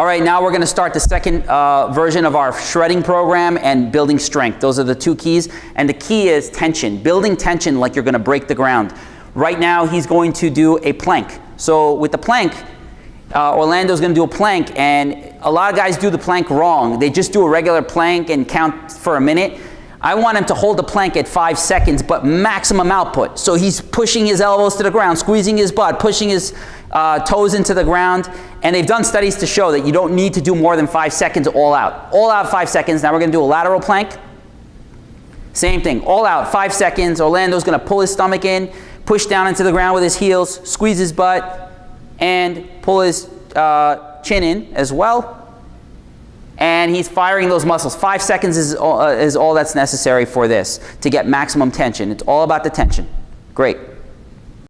All right, now we're going to start the second uh, version of our shredding program and building strength. Those are the two keys. And the key is tension, building tension like you're going to break the ground. Right now, he's going to do a plank. So with the plank, uh, Orlando's going to do a plank, and a lot of guys do the plank wrong. They just do a regular plank and count for a minute. I want him to hold the plank at five seconds, but maximum output. So he's pushing his elbows to the ground, squeezing his butt, pushing his uh, toes into the ground. And they've done studies to show that you don't need to do more than five seconds all out. All out five seconds. Now we're going to do a lateral plank. Same thing, all out, five seconds. Orlando's going to pull his stomach in, push down into the ground with his heels, squeeze his butt, and pull his uh, chin in as well and he's firing those muscles. Five seconds is all, uh, is all that's necessary for this to get maximum tension. It's all about the tension. Great.